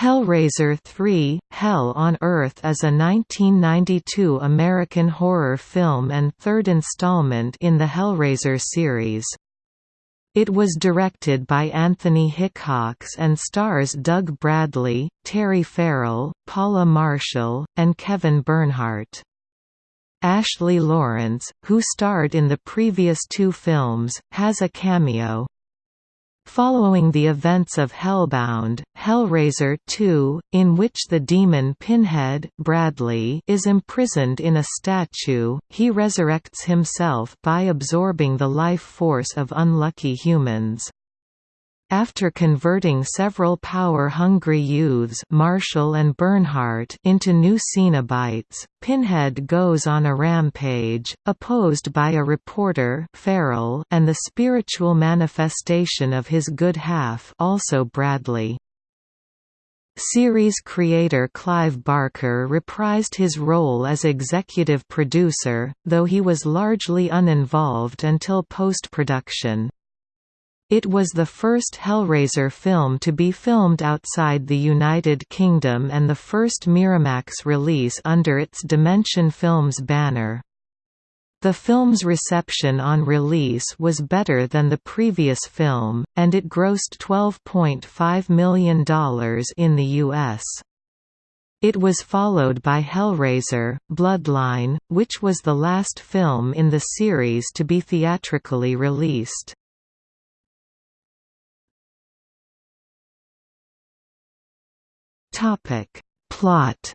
Hellraiser 3 – Hell on Earth is a 1992 American horror film and third installment in the Hellraiser series. It was directed by Anthony Hickox and stars Doug Bradley, Terry Farrell, Paula Marshall, and Kevin Bernhardt. Ashley Lawrence, who starred in the previous two films, has a cameo. Following the events of Hellbound, Hellraiser 2, in which the demon Pinhead Bradley is imprisoned in a statue, he resurrects himself by absorbing the life force of unlucky humans. After converting several power-hungry youths Marshall and Bernhardt into new Cenobites, Pinhead goes on a rampage, opposed by a reporter Farrell and the spiritual manifestation of his good half also Bradley. Series creator Clive Barker reprised his role as executive producer, though he was largely uninvolved until post-production. It was the first Hellraiser film to be filmed outside the United Kingdom and the first Miramax release under its Dimension Films banner. The film's reception on release was better than the previous film, and it grossed $12.5 million in the U.S. It was followed by Hellraiser, Bloodline, which was the last film in the series to be theatrically released. Topic. Plot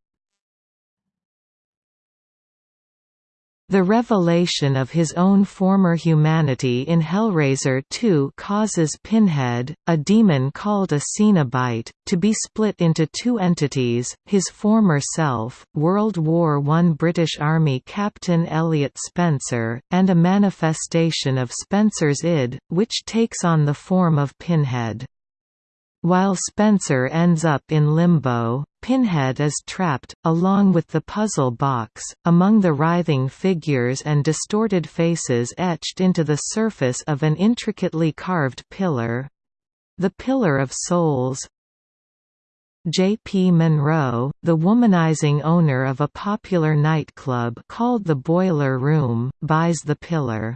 The revelation of his own former humanity in Hellraiser 2 causes Pinhead, a demon called a Cenobite, to be split into two entities, his former self, World War I British Army Captain Elliot Spencer, and a manifestation of Spencer's id, which takes on the form of Pinhead. While Spencer ends up in limbo, Pinhead is trapped, along with the puzzle box, among the writhing figures and distorted faces etched into the surface of an intricately carved pillar—the Pillar of Souls. J.P. Monroe, the womanizing owner of a popular nightclub called the Boiler Room, buys the pillar.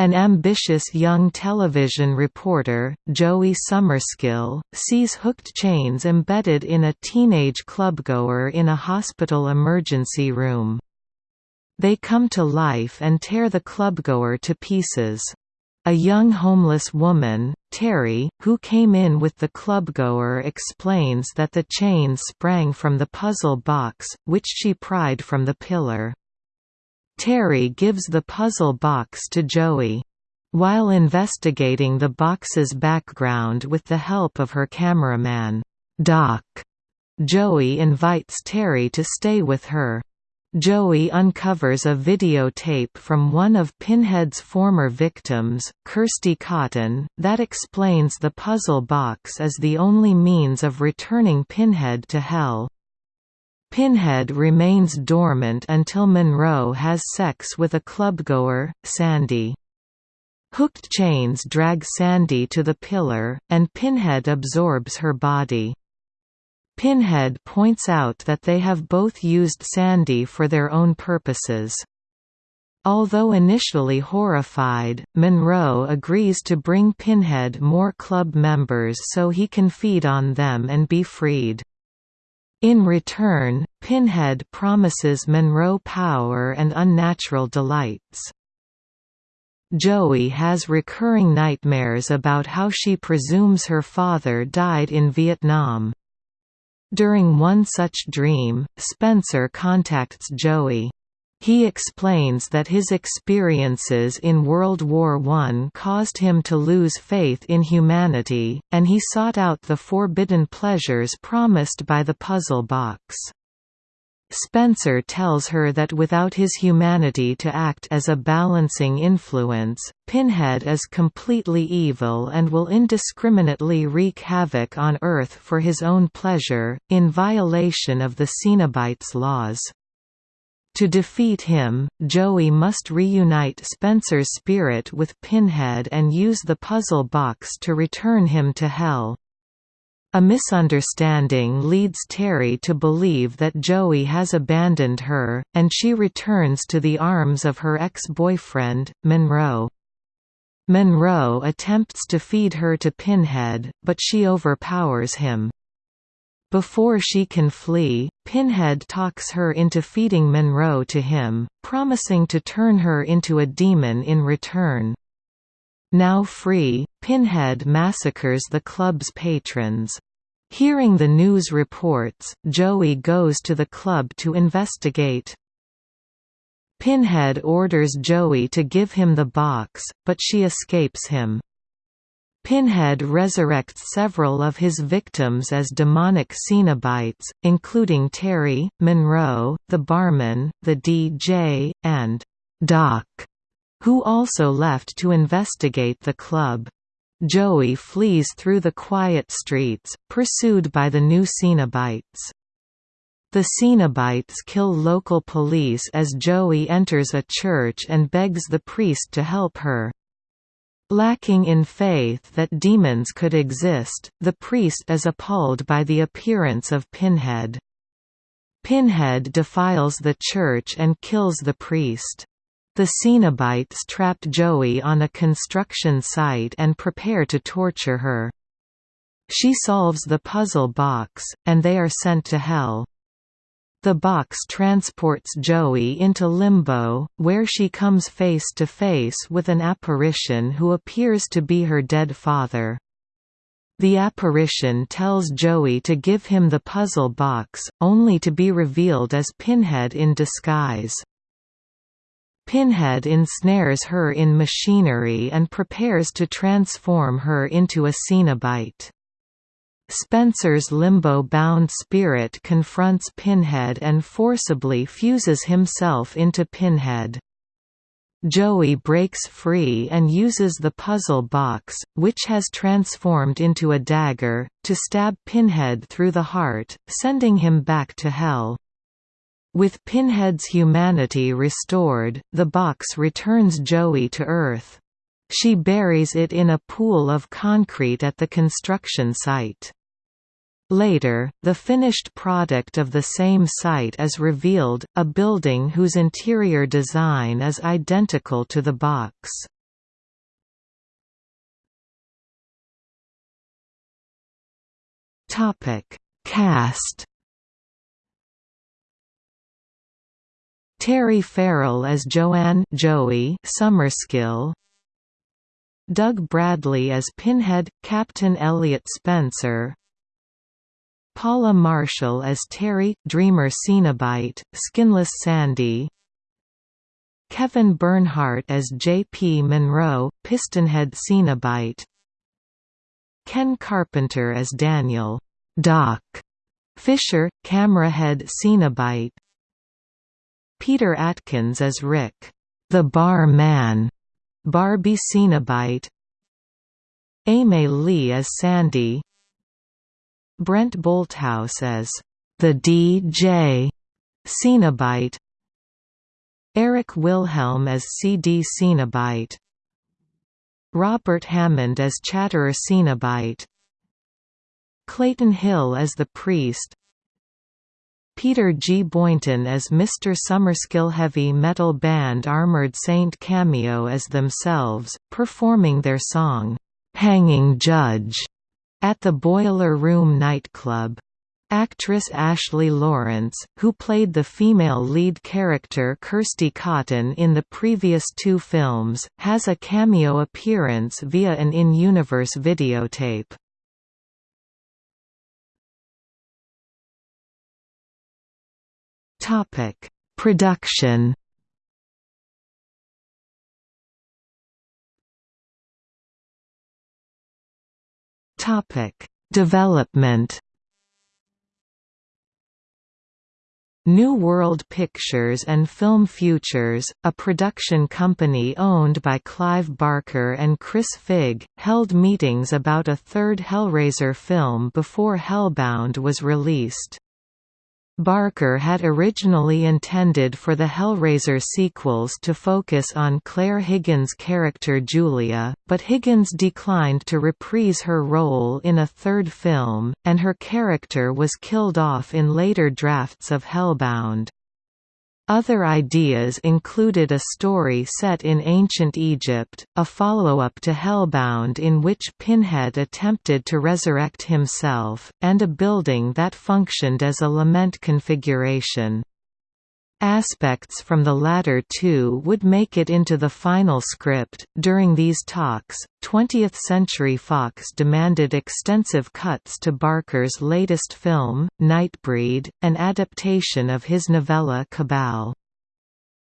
An ambitious young television reporter, Joey Summerskill, sees hooked chains embedded in a teenage clubgoer in a hospital emergency room. They come to life and tear the clubgoer to pieces. A young homeless woman, Terry, who came in with the clubgoer explains that the chains sprang from the puzzle box, which she pried from the pillar. Terry gives the puzzle box to Joey. While investigating the box's background with the help of her cameraman, Doc, Joey invites Terry to stay with her. Joey uncovers a videotape from one of Pinhead's former victims, Kirsty Cotton, that explains the puzzle box as the only means of returning Pinhead to Hell. Pinhead remains dormant until Monroe has sex with a clubgoer, Sandy. Hooked chains drag Sandy to the pillar, and Pinhead absorbs her body. Pinhead points out that they have both used Sandy for their own purposes. Although initially horrified, Monroe agrees to bring Pinhead more club members so he can feed on them and be freed. In return, Pinhead promises Monroe power and unnatural delights. Joey has recurring nightmares about how she presumes her father died in Vietnam. During one such dream, Spencer contacts Joey. He explains that his experiences in World War I caused him to lose faith in humanity, and he sought out the forbidden pleasures promised by the puzzle box. Spencer tells her that without his humanity to act as a balancing influence, Pinhead is completely evil and will indiscriminately wreak havoc on Earth for his own pleasure, in violation of the Cenobites' laws. To defeat him, Joey must reunite Spencer's spirit with Pinhead and use the puzzle box to return him to Hell. A misunderstanding leads Terry to believe that Joey has abandoned her, and she returns to the arms of her ex-boyfriend, Monroe. Monroe attempts to feed her to Pinhead, but she overpowers him. Before she can flee, Pinhead talks her into feeding Monroe to him, promising to turn her into a demon in return. Now free, Pinhead massacres the club's patrons. Hearing the news reports, Joey goes to the club to investigate. Pinhead orders Joey to give him the box, but she escapes him. Pinhead resurrects several of his victims as demonic Cenobites, including Terry, Monroe, the barman, the DJ, and Doc, who also left to investigate the club. Joey flees through the quiet streets, pursued by the new Cenobites. The Cenobites kill local police as Joey enters a church and begs the priest to help her. Lacking in faith that demons could exist, the priest is appalled by the appearance of Pinhead. Pinhead defiles the church and kills the priest. The Cenobites trap Joey on a construction site and prepare to torture her. She solves the puzzle box, and they are sent to Hell. The box transports Joey into Limbo, where she comes face to face with an apparition who appears to be her dead father. The apparition tells Joey to give him the puzzle box, only to be revealed as Pinhead in disguise. Pinhead ensnares her in machinery and prepares to transform her into a Cenobite. Spencer's limbo-bound spirit confronts Pinhead and forcibly fuses himself into Pinhead. Joey breaks free and uses the puzzle box, which has transformed into a dagger, to stab Pinhead through the heart, sending him back to Hell. With Pinhead's humanity restored, the box returns Joey to Earth. She buries it in a pool of concrete at the construction site. Later, the finished product of the same site is revealed, a building whose interior design is identical to the box. Cast Terry Farrell as Joanne Joey Summerskill. Doug Bradley as Pinhead, Captain Elliot Spencer Paula Marshall as Terry, Dreamer Cenobite, Skinless Sandy. Kevin Bernhardt as J.P. Monroe, Pistonhead Cenobite. Ken Carpenter as Daniel. Doc. Fisher, Camerahead Cenobite. Peter Atkins as Rick, the Bar Man, Barbie Cenobite. Aimée Leigh as Sandy Brent Bolthouse as the DJ Cenobite Eric Wilhelm as CD Cenobite Robert Hammond as Chatterer Cenobite Clayton Hill as the priest Peter G. Boynton as Mr. Summerskill heavy metal band Armored Saint cameo as themselves, performing their song, "'Hanging Judge' at the Boiler Room nightclub. Actress Ashley Lawrence, who played the female lead character Kirsty Cotton in the previous two films, has a cameo appearance via an in-universe videotape. Production. Topic: Development. New World Pictures and Film Futures, a production company owned by Clive Barker and Chris Figg, held meetings about a third Hellraiser film before Hellbound was released. Barker had originally intended for the Hellraiser sequels to focus on Claire Higgins' character Julia, but Higgins declined to reprise her role in a third film, and her character was killed off in later drafts of Hellbound. Other ideas included a story set in ancient Egypt, a follow-up to Hellbound in which Pinhead attempted to resurrect himself, and a building that functioned as a lament configuration. Aspects from the latter two would make it into the final script. During these talks, 20th Century Fox demanded extensive cuts to Barker's latest film, Nightbreed, an adaptation of his novella Cabal.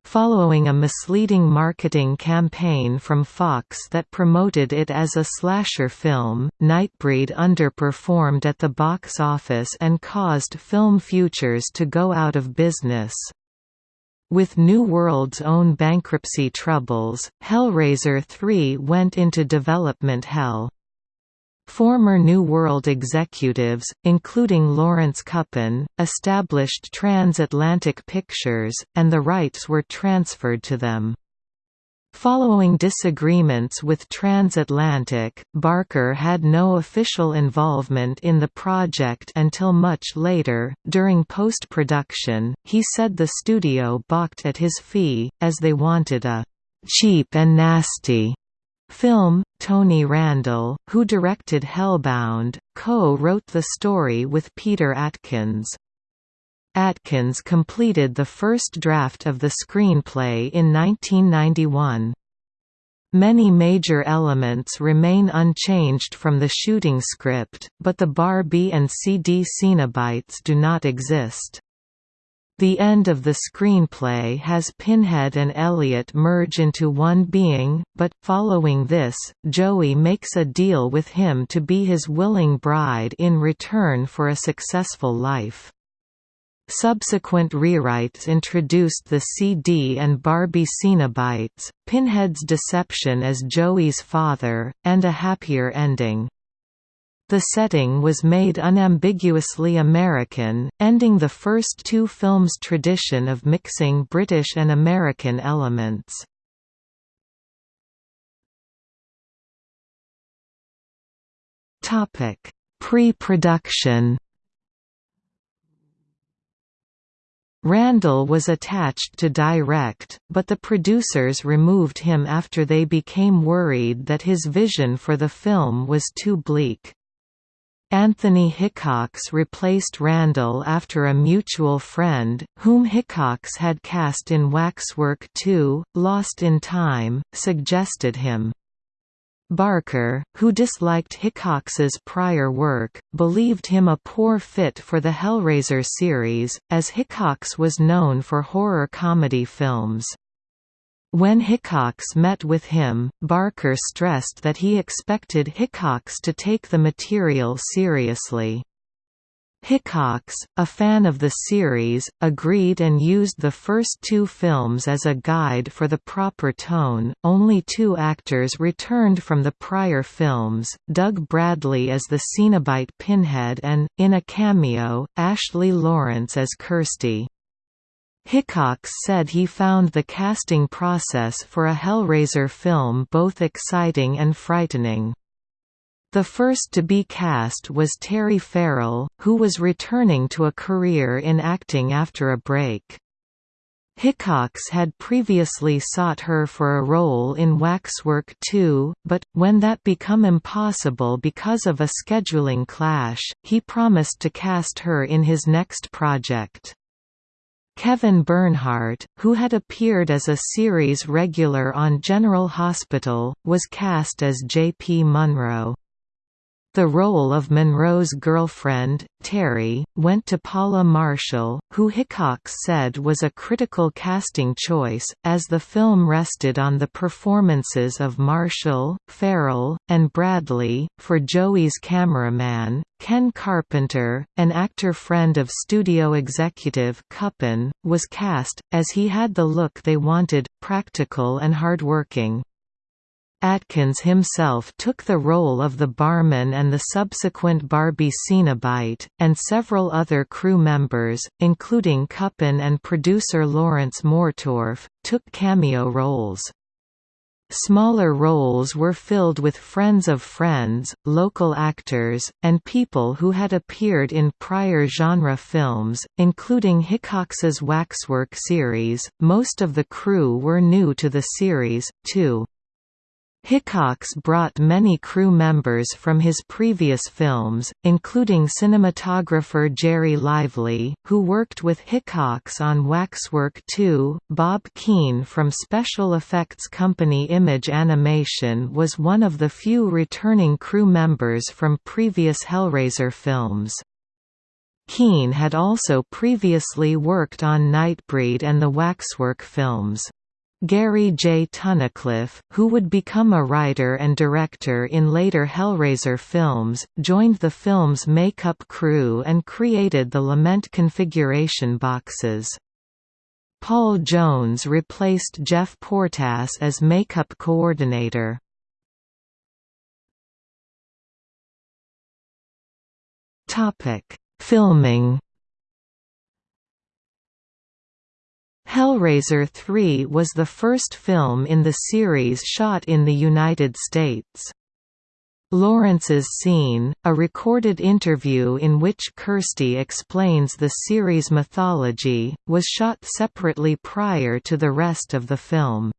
Following a misleading marketing campaign from Fox that promoted it as a slasher film, Nightbreed underperformed at the box office and caused Film Futures to go out of business. With New World's own bankruptcy troubles, Hellraiser 3 went into development hell. Former New World executives, including Lawrence Kuppin, established Transatlantic Pictures, and the rights were transferred to them. Following disagreements with Transatlantic, Barker had no official involvement in the project until much later. During post production, he said the studio balked at his fee, as they wanted a cheap and nasty film. Tony Randel, who directed Hellbound, co wrote the story with Peter Atkins. Atkins completed the first draft of the screenplay in 1991. Many major elements remain unchanged from the shooting script, but the Bar-B and CD Cenobites do not exist. The end of the screenplay has Pinhead and Elliot merge into one being, but, following this, Joey makes a deal with him to be his willing bride in return for a successful life. Subsequent rewrites introduced the CD and Bar-B Cenobites, Pinhead's deception as Joey's father, and a happier ending. The setting was made unambiguously American, ending the first two films' tradition of mixing British and American elements. Pre-production Randel was attached to direct, but the producers removed him after they became worried that his vision for the film was too bleak. Anthony Hickox replaced Randel after a mutual friend, whom Hickox had cast in Waxwork 2, Lost in Time, suggested him. Barker, who disliked Hickox's prior work, believed him a poor fit for the Hellraiser series, as Hickox was known for horror comedy films. When Hickox met with him, Barker stressed that he expected Hickox to take the material seriously. Hickox, a fan of the series, agreed and used the first two films as a guide for the proper tone. Only two actors returned from the prior films Doug Bradley as the Cenobite Pinhead and, in a cameo, Ashley Lawrence as Kirsty. Hickox said he found the casting process for a Hellraiser film both exciting and frightening. The first to be cast was Terry Farrell, who was returning to a career in acting after a break. Hickox had previously sought her for a role in Waxwork 2, but, when that became impossible because of a scheduling clash, he promised to cast her in his next project. Kevin Bernhardt, who had appeared as a series regular on General Hospital, was cast as J.P. Monroe. The role of Monroe's girlfriend, Terry, went to Paula Marshall, who Hickox said was a critical casting choice, as the film rested on the performances of Marshall, Farrell, and Bradley. For Joey's cameraman, Ken Carpenter, an actor friend of studio executive Kuppin, was cast, as he had the look they wanted, practical and hardworking. Atkins himself took the role of the barman and the subsequent Barbie Cenobite, and several other crew members, including Kuppin and producer Lawrence Mortorff, took cameo roles. Smaller roles were filled with friends of friends, local actors, and people who had appeared in prior genre films, including Hickox's Waxwork series. Most of the crew were new to the series, too. Hickox brought many crew members from his previous films, including cinematographer Gerry Lively, who worked with Hickox on Waxwork 2. Bob Keen from special effects company Image Animation was one of the few returning crew members from previous Hellraiser films. Keen had also previously worked on Nightbreed and the Waxwork films. Gary J. Tunnicliffe, who would become a writer and director in later Hellraiser films, joined the film's makeup crew and created the Lament configuration boxes. Paul Jones replaced Geoff Portass as makeup coordinator. Filming Hellraiser 3 was the first film in the series shot in the United States. Lawrence's scene, a recorded interview in which Kirsty explains the series' mythology, was shot separately prior to the rest of the film.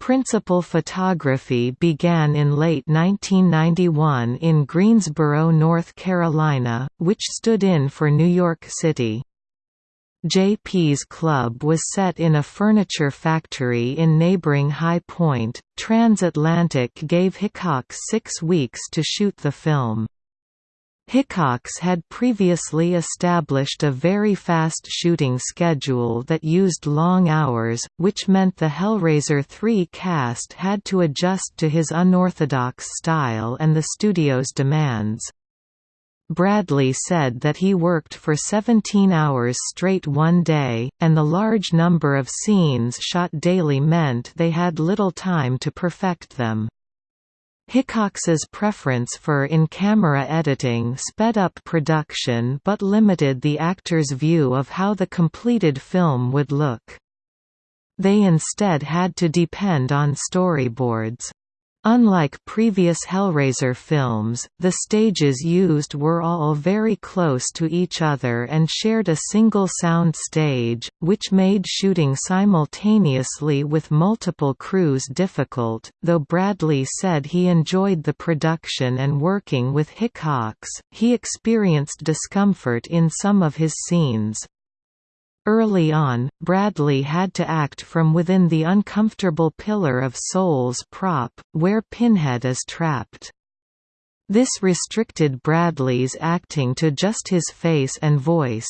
Principal photography began in late 1991 in Greensboro, North Carolina, which stood in for New York City. JP's Club was set in a furniture factory in neighboring High Point. Transatlantic gave Hickox six weeks to shoot the film. Hickox had previously established a very fast shooting schedule that used long hours, which meant the Hellraiser 3 cast had to adjust to his unorthodox style and the studio's demands. Bradley said that he worked for 17 hours straight one day, and the large number of scenes shot daily meant they had little time to perfect them. Hickox's preference for in-camera editing sped up production but limited the actor's view of how the completed film would look. They instead had to depend on storyboards. Unlike previous Hellraiser films, the stages used were all very close to each other and shared a single sound stage, which made shooting simultaneously with multiple crews difficult. Though Bradley said he enjoyed the production and working with Hickox, he experienced discomfort in some of his scenes. Early on, Bradley had to act from within the uncomfortable Pillar of Souls prop, where Pinhead is trapped. This restricted Bradley's acting to just his face and voice.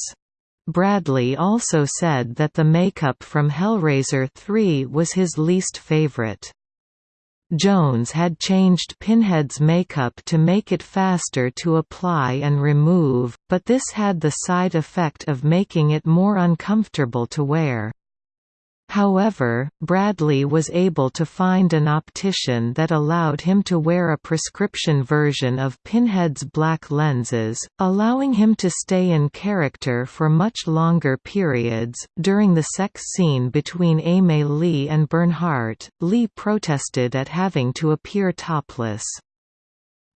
Bradley also said that the makeup from Hellraiser 3 was his least favorite. Jones had changed Pinhead's makeup to make it faster to apply and remove, but this had the side effect of making it more uncomfortable to wear. However, Bradley was able to find an optician that allowed him to wear a prescription version of Pinhead's black lenses, allowing him to stay in character for much longer periods. During the sex scene between Aimée Leigh and Bernhardt, Leigh protested at having to appear topless.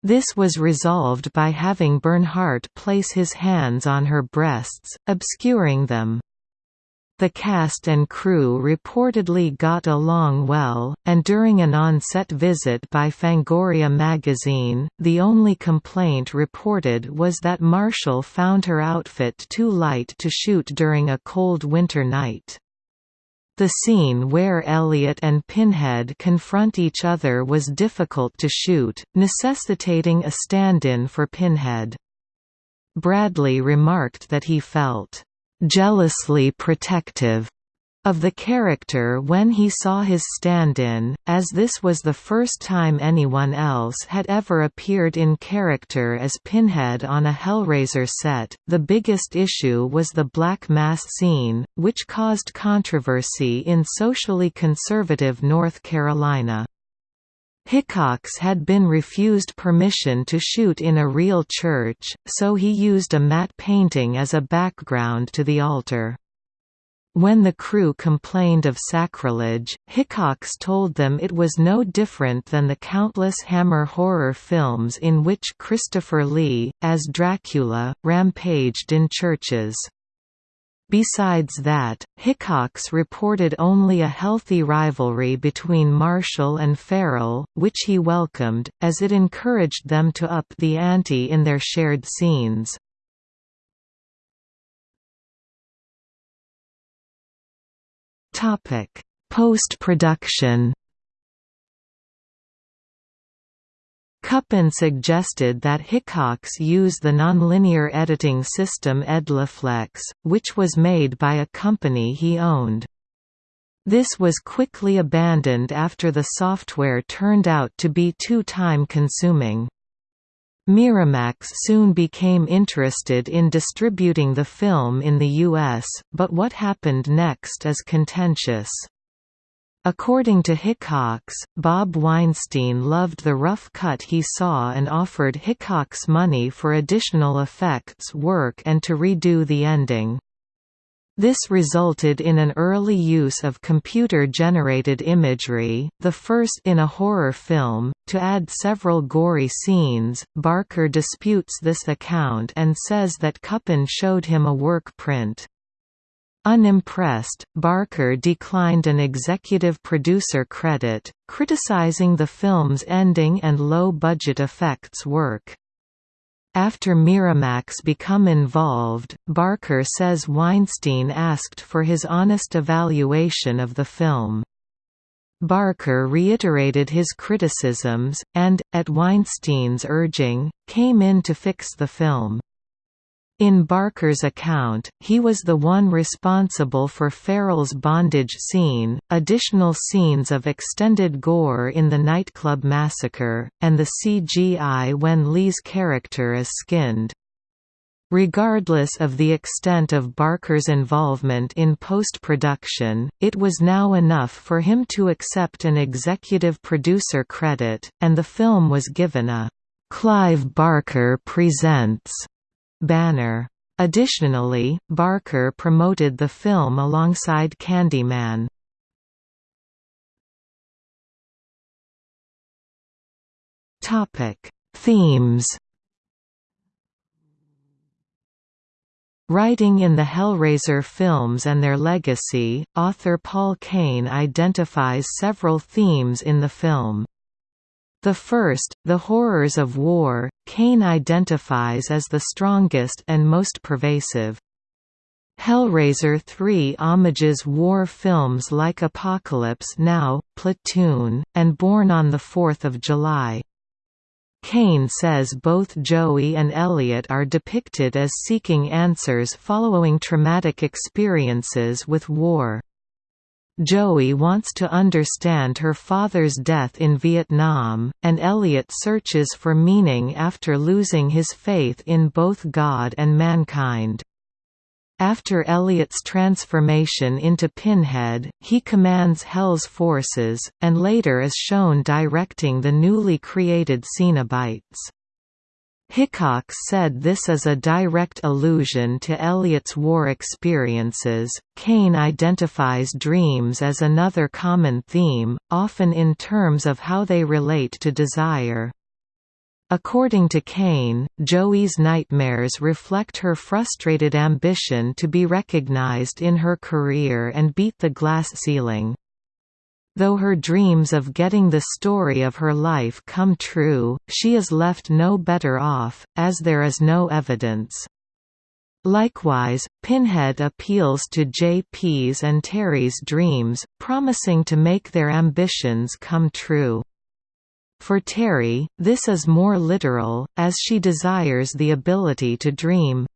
This was resolved by having Bernhardt place his hands on her breasts, obscuring them. The cast and crew reportedly got along well, and during an on-set visit by Fangoria magazine, the only complaint reported was that Marshall found her outfit too light to shoot during a cold winter night. The scene where Elliot and Pinhead confront each other was difficult to shoot, necessitating a stand-in for Pinhead. Bradley remarked that he felt jealously protective of the character when he saw his stand-in, as this was the first time anyone else had ever appeared in character as Pinhead on a Hellraiser set. The biggest issue was the Black Mass scene, which caused controversy in socially conservative North Carolina. Hickox had been refused permission to shoot in a real church, so he used a matte painting as a background to the altar. When the crew complained of sacrilege, Hickox told them it was no different than the countless Hammer horror films in which Christopher Lee, as Dracula, rampaged in churches. Besides that, Hickox reported only a healthy rivalry between Marshall and Farrell, which he welcomed, as it encouraged them to up the ante in their shared scenes. Post-production Kuppin suggested that Hickox use the nonlinear editing system Ediflex, which was made by a company he owned. This was quickly abandoned after the software turned out to be too time-consuming. Miramax soon became interested in distributing the film in the U.S., but what happened next is contentious. According to Hickox, Bob Weinstein loved the rough cut he saw and offered Hickox money for additional effects work and to redo the ending. This resulted in an early use of computer-generated imagery, the first in a horror film, to add several gory scenes. Barker disputes this account and says that Kuppin showed him a work print. Unimpressed, Barker declined an executive producer credit, criticizing the film's ending and low-budget effects work. After Miramax become involved, Barker says Weinstein asked for his honest evaluation of the film. Barker reiterated his criticisms, and, at Weinstein's urging, came in to fix the film. In Barker's account, he was the one responsible for Farrell's bondage scene, additional scenes of extended gore in the nightclub massacre, and the CGI when Leigh's character is skinned. Regardless of the extent of Barker's involvement in post-production, it was now enough for him to accept an executive producer credit, and the film was given a "'Clive Barker Presents' banner. Additionally, Barker promoted the film alongside Candyman. Topic: Themes. Writing in the Hellraiser films and their legacy, author Paul Kane identifies several themes in the film. The first, the horrors of war, Kane identifies as the strongest and most pervasive. Hellraiser 3 homages war films like Apocalypse Now, Platoon, and Born on 4 July. Kane says both Joey and Elliot are depicted as seeking answers following traumatic experiences with war. Joey wants to understand her father's death in Vietnam, and Elliot searches for meaning after losing his faith in both God and mankind. After Elliot's transformation into Pinhead, he commands Hell's forces, and later is shown directing the newly created Cenobites. Hickox said this is a direct allusion to Elliot's war experiences. Kane identifies dreams as another common theme, often in terms of how they relate to desire. According to Kane, Joey's nightmares reflect her frustrated ambition to be recognized in her career and beat the glass ceiling. Though her dreams of getting the story of her life come true, she is left no better off, as there is no evidence. Likewise, Pinhead appeals to JP's and Terry's dreams, promising to make their ambitions come true. For Terry, this is more literal, as she desires the ability to dream.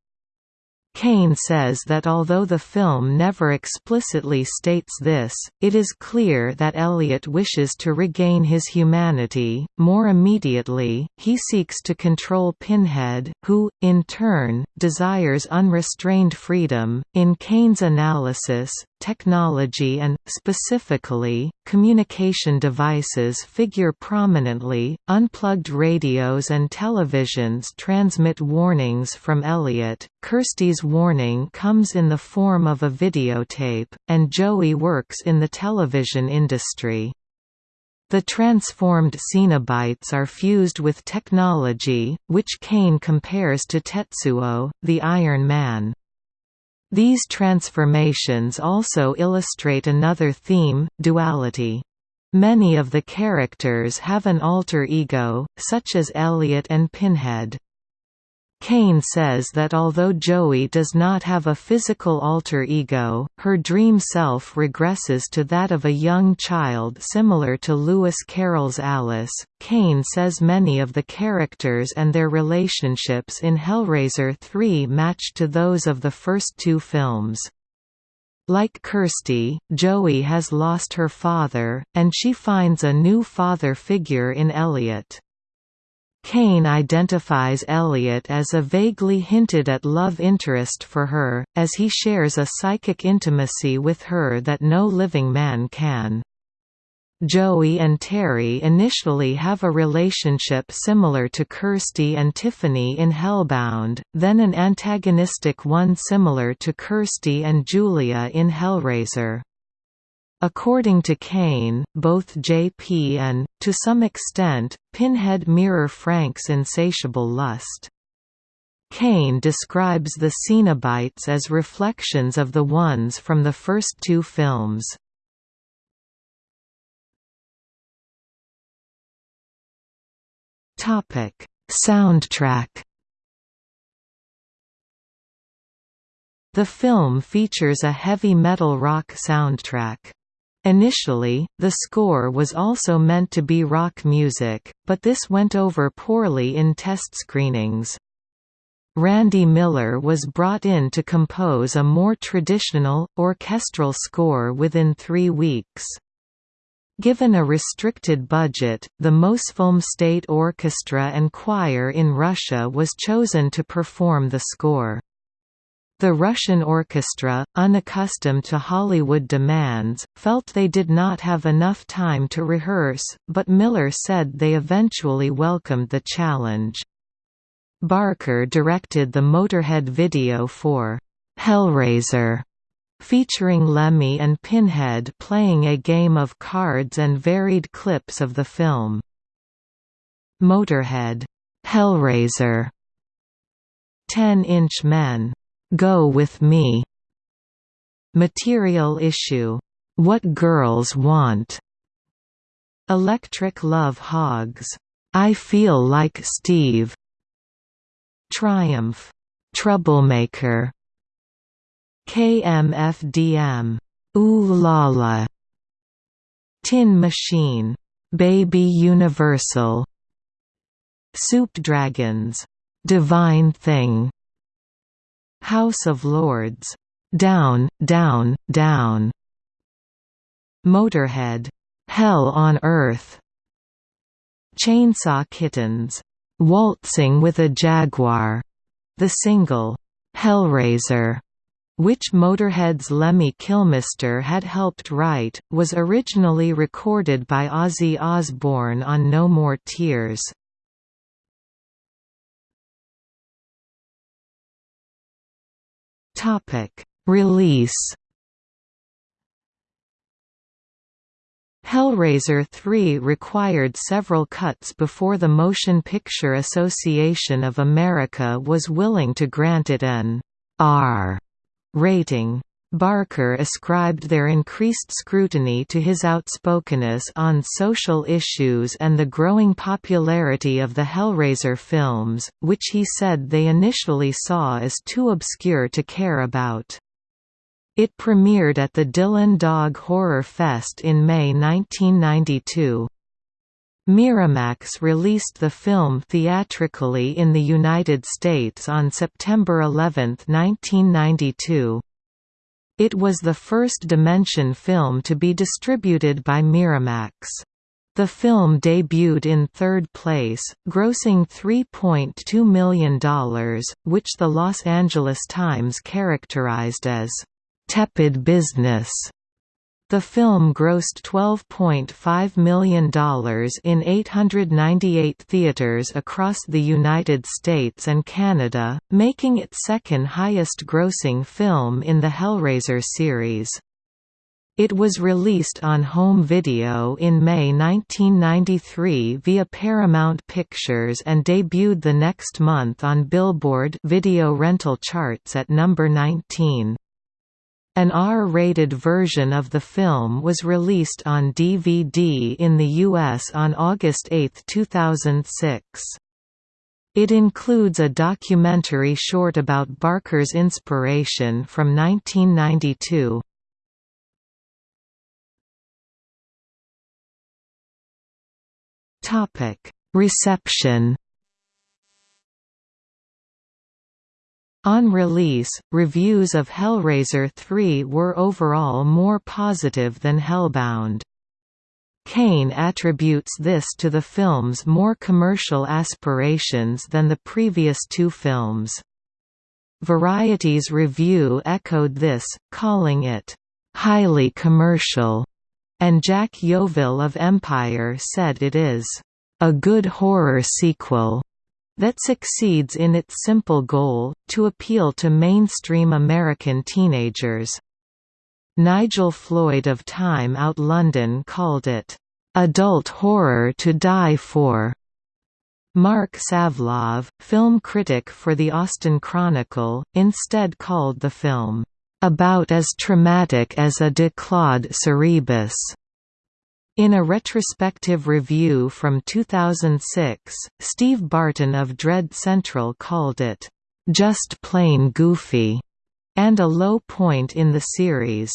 Kane says that although the film never explicitly states this, it is clear that Elliot wishes to regain his humanity. More immediately, he seeks to control Pinhead, who, in turn, desires unrestrained freedom. In Kane's analysis, technology and, specifically, communication devices figure prominently. Unplugged radios and televisions transmit warnings from Elliot. Kirsty's warning comes in the form of a videotape, and Joey works in the television industry. The transformed Cenobites are fused with technology, which Kane compares to Tetsuo, the Iron Man. These transformations also illustrate another theme, duality. Many of the characters have an alter ego, such as Elliot and Pinhead. Kane says that although Joey does not have a physical alter ego, her dream self regresses to that of a young child similar to Lewis Carroll's Alice. Kane says many of the characters and their relationships in Hellraiser 3 match to those of the first two films. Like Kirsty, Joey has lost her father, and she finds a new father figure in Elliot. Kane identifies Elliot as a vaguely hinted at love interest for her, as he shares a psychic intimacy with her that no living man can. Joey and Terry initially have a relationship similar to Kirsty and Tiffany in Hellbound, then an antagonistic one similar to Kirsty and Julia in Hellraiser. According to Kane, both JP and, to some extent, Pinhead mirror Frank's insatiable lust. Kane describes the Cenobites as reflections of the ones from the first two films. Soundtrack The film features a heavy metal rock soundtrack. Initially, the score was also meant to be rock music, but this went over poorly in test screenings. Randy Miller was brought in to compose a more traditional, orchestral score within three weeks. Given a restricted budget, the Mosfilm State Orchestra and Choir in Russia was chosen to perform the score. The Russian orchestra, unaccustomed to Hollywood demands, felt they did not have enough time to rehearse, but Miller said they eventually welcomed the challenge. Barker directed the Motorhead video for Hellraiser, featuring Lemmy and Pinhead playing a game of cards and varied clips of the film. Motorhead, Hellraiser, 10-inch men Go With Me. Material issue, What Girls Want. Electric Love Hogs, I Feel Like Steve. Triumph, Troublemaker. KMFDM, Ooh La La. Tin Machine, Baby Universal. Soup Dragons, Divine Thing House of Lords, Down, Down, Down, Motorhead, Hell on Earth, Chainsaw Kittens, Waltzing with a Jaguar, the single, Hellraiser, which Motorhead's Lemmy Kilmister had helped write, was originally recorded by Ozzy Osbourne on No More Tears. Topic: Release. Hellraiser 3 required several cuts before the Motion Picture Association of America was willing to grant it an R rating. Barker ascribed their increased scrutiny to his outspokenness on social issues and the growing popularity of the Hellraiser films, which he said they initially saw as too obscure to care about. It premiered at the Dylan Dog Horror Fest in May 1992. Miramax released the film theatrically in the United States on September 11, 1992. It was the first Dimension film to be distributed by Miramax. The film debuted in third place, grossing $3.2 million, which the Los Angeles Times characterized as, "...tepid business." The film grossed $12.5 million in 898 theaters across the United States and Canada, making it second highest grossing film in the Hellraiser series. It was released on home video in May 1993 via Paramount Pictures and debuted the next month on Billboard video rental charts at number 19. An R-rated version of the film was released on DVD in the U.S. on August 8, 2006. It includes a documentary short about Barker's inspiration from 1992. Reception On release, reviews of Hellraiser 3 were overall more positive than Hellbound. Kane attributes this to the film's more commercial aspirations than the previous two films. Variety's review echoed this, calling it, "...highly commercial", and Jack Yeovil of Empire said it is, "...a good horror sequel." That succeeds in its simple goal, to appeal to mainstream American teenagers. Nigel Floyd of Time Out London called it, "...adult horror to die for." Marc Savlov, film critic for the Austin Chronicle, instead called the film, "...about as traumatic as a declawed Cerberus." In a retrospective review from 2006, Steve Barton of Dread Central called it, "...just plain goofy," and a low point in the series.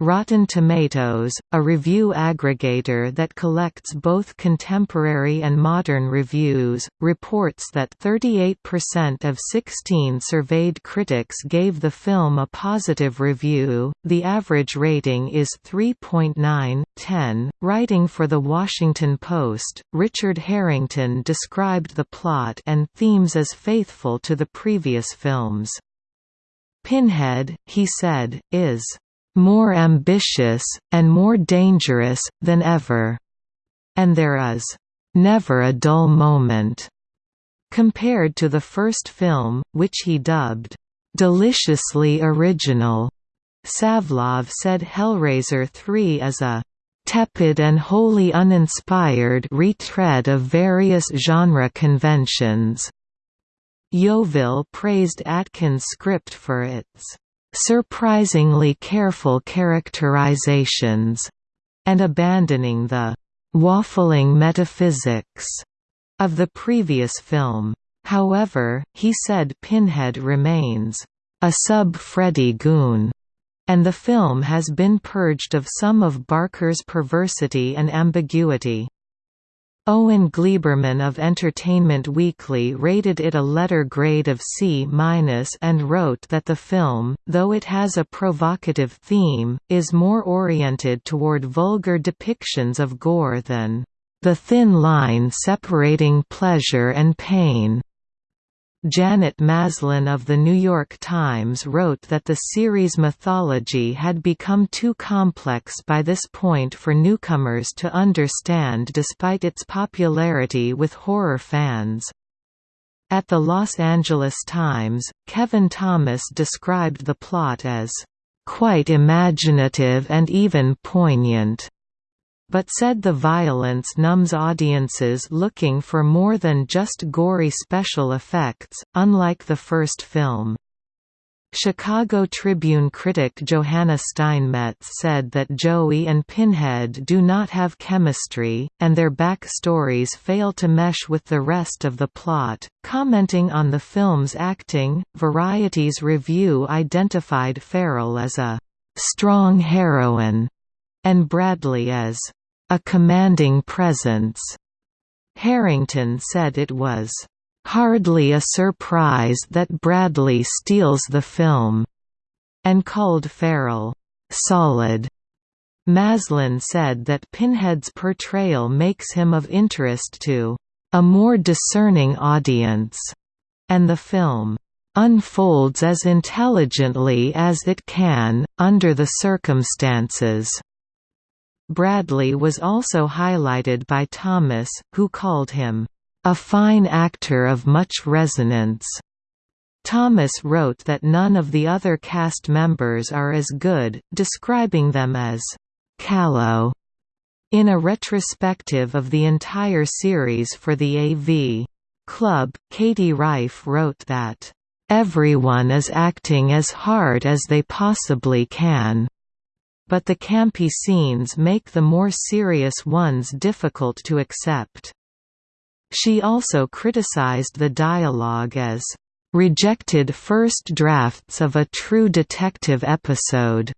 Rotten Tomatoes, a review aggregator that collects both contemporary and modern reviews, reports that 38% of 16 surveyed critics gave the film a positive review. The average rating is 3.9/10. Writing for The Washington Post, Richard Harrington described the plot and themes as faithful to the previous films. Pinhead, he said, is more ambitious, and more dangerous, than ever. And there is never a dull moment. Compared to the first film, which he dubbed deliciously original, Savlov said Hellraiser 3 is a tepid and wholly uninspired retread of various genre conventions. Yeovil praised Atkins' script for its surprisingly careful characterizations, and abandoning the waffling metaphysics of the previous film. However, he said Pinhead remains a sub-Freddy goon, and the film has been purged of some of Barker's perversity and ambiguity. Owen Gleiberman of Entertainment Weekly rated it a letter grade of C- and wrote that the film, though it has a provocative theme, is more oriented toward vulgar depictions of gore than the thin line separating pleasure and pain. Janet Maslin of The New York Times wrote that the series' mythology had become too complex by this point for newcomers to understand despite its popularity with horror fans. At the Los Angeles Times, Kevin Thomas described the plot as, "...quite imaginative and even poignant." But said the violence numbs audiences looking for more than just gory special effects, unlike the first film. Chicago Tribune critic Johanna Steinmetz said that Joey and Pinhead do not have chemistry, and their backstories fail to mesh with the rest of the plot. Commenting on the film's acting, Variety's review identified Farrell as a strong heroine and Bradley as a commanding presence. Harrington said it was hardly a surprise that Bradley steals the film, and called Farrell solid. Maslin said that Pinhead's portrayal makes him of interest to a more discerning audience, and the film unfolds as intelligently as it can, under the circumstances. Bradley was also highlighted by Thomas, who called him, "...a fine actor of much resonance." Thomas wrote that none of the other cast members are as good, describing them as, "...callow." In a retrospective of the entire series for the AV Club, Katie Rife wrote that, Everyone is acting as hard as they possibly can. But the campy scenes make the more serious ones difficult to accept. She also criticized the dialogue as rejected first drafts of a true detective episode.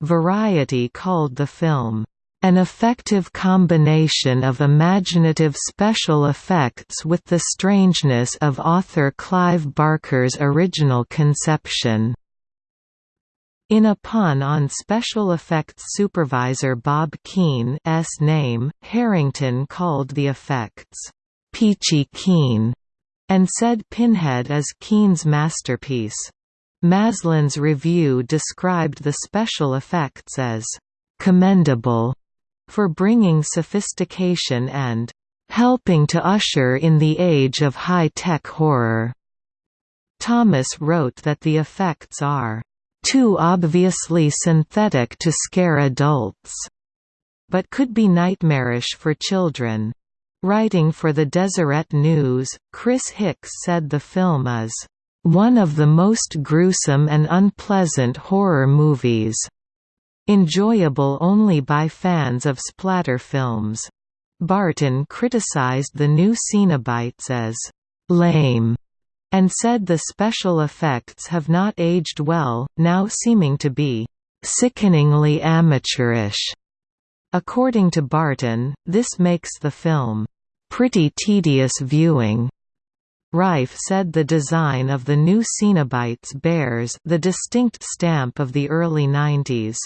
Variety called the film an effective combination of imaginative special effects with the strangeness of author Clive Barker's original conception. In a pun on special effects supervisor Bob Keen name, Harrington called the effects, "'Peachy Keen' and said Pinhead is Keen's masterpiece. Maslin's review described the special effects as commendable for bringing sophistication and helping to usher in the age of high-tech horror. Thomas wrote that the effects are too obviously synthetic to scare adults, but could be nightmarish for children. Writing for the Deseret News, Chris Hicks said the film is one of the most gruesome and unpleasant horror movies Enjoyable only by fans of splatter films. Barton criticized the new Cenobites as «lame» and said the special effects have not aged well, now seeming to be «sickeningly amateurish». According to Barton, this makes the film «pretty tedious viewing». Rife said the design of the new Cenobites bears the distinct stamp of the early 90s.